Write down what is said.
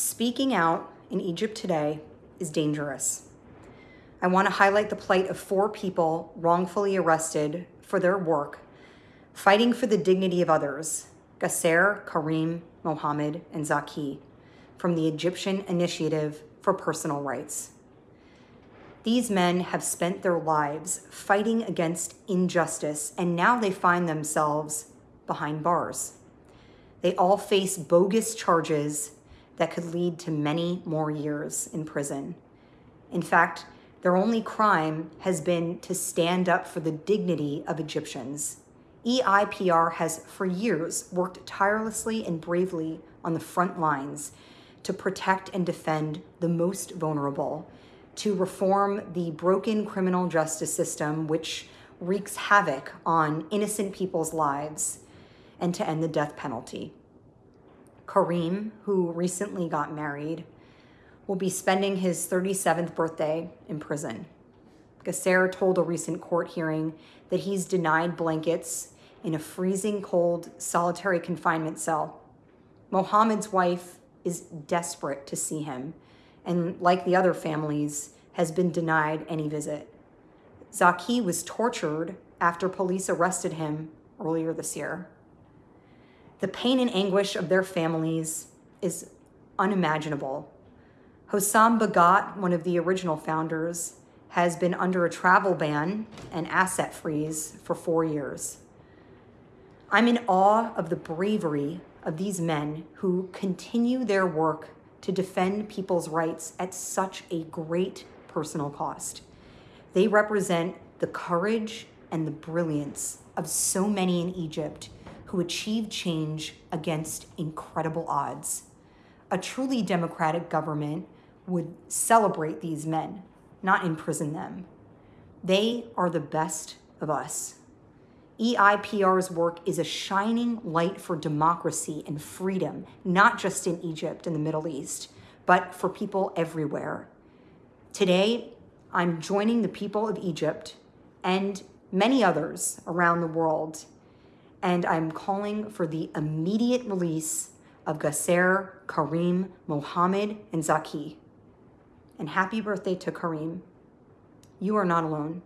Speaking out in Egypt today is dangerous. I want to highlight the plight of four people wrongfully arrested for their work fighting for the dignity of others Gasser, Karim, Mohammed, and Zaki from the Egyptian Initiative for Personal Rights. These men have spent their lives fighting against injustice, and now they find themselves behind bars. They all face bogus charges that could lead to many more years in prison. In fact, their only crime has been to stand up for the dignity of Egyptians. EIPR has for years worked tirelessly and bravely on the front lines to protect and defend the most vulnerable, to reform the broken criminal justice system, which wreaks havoc on innocent people's lives, and to end the death penalty. Karim, who recently got married, will be spending his 37th birthday in prison. Gasser told a recent court hearing that he's denied blankets in a freezing cold solitary confinement cell. Mohammed's wife is desperate to see him and, like the other families, has been denied any visit. Zaki was tortured after police arrested him earlier this year. The pain and anguish of their families is unimaginable. Hossam Bahgat, one of the original founders, has been under a travel ban and asset freeze for four years. I'm in awe of the bravery of these men who continue their work to defend people's rights at such a great personal cost. They represent the courage and the brilliance of so many in Egypt who achieved change against incredible odds. A truly democratic government would celebrate these men, not imprison them. They are the best of us. EIPR's work is a shining light for democracy and freedom, not just in Egypt and the Middle East, but for people everywhere. Today, I'm joining the people of Egypt and many others around the world, and I'm calling for the immediate release of Gasser, Karim, Mohammed, and Zaki. And happy birthday to Karim. You are not alone.